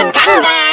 ガンガン